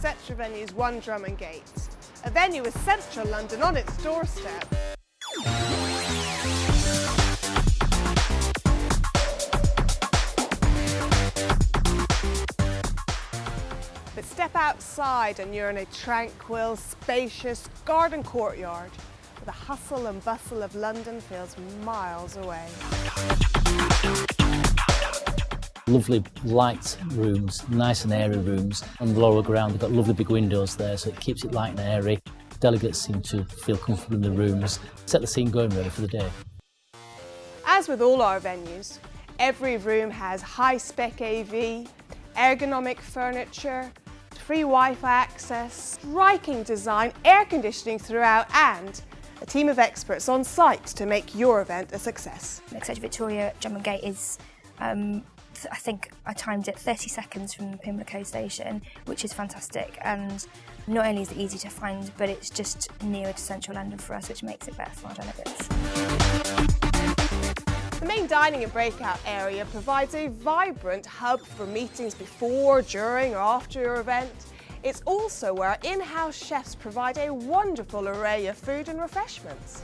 Shropshire Venue's One Drummond Gate, a venue with central London on its doorstep. But step outside and you're in a tranquil, spacious garden courtyard where the hustle and bustle of London feels miles away. Lovely light rooms, nice and airy rooms. On the lower ground, they've got lovely big windows there, so it keeps it light and airy. Delegates seem to feel comfortable in the rooms, set the scene going really for the day. As with all our venues, every room has high-spec AV, ergonomic furniture, free Wi-Fi access, striking design, air conditioning throughout and a team of experts on site to make your event a success. Exeter Victoria Drummond Gate is, um, I think I timed it 30 seconds from Pimlico station, which is fantastic. And not only is it easy to find, but it's just nearer to central London for us, which makes it better for our delegates. The main dining and breakout area provides a vibrant hub for meetings before, during or after your event. It's also where in-house chefs provide a wonderful array of food and refreshments.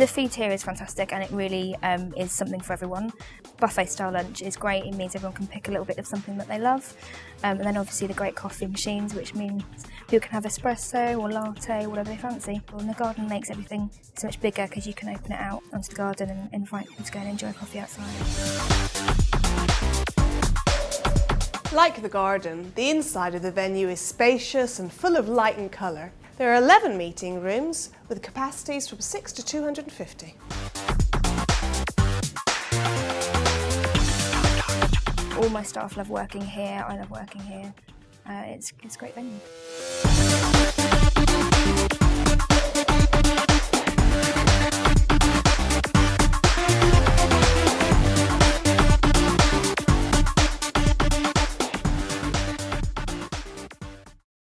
The food here is fantastic and it really um, is something for everyone. Buffet style lunch is great, it means everyone can pick a little bit of something that they love. Um, and then obviously the great coffee machines, which means people can have espresso or latte, whatever they fancy. And the garden makes everything so much bigger because you can open it out onto the garden and invite people to go and enjoy coffee outside. Like the garden, the inside of the venue is spacious and full of light and colour. There are 11 meeting rooms with capacities from 6 to 250. All my staff love working here, I love working here. Uh, it's, it's a great venue.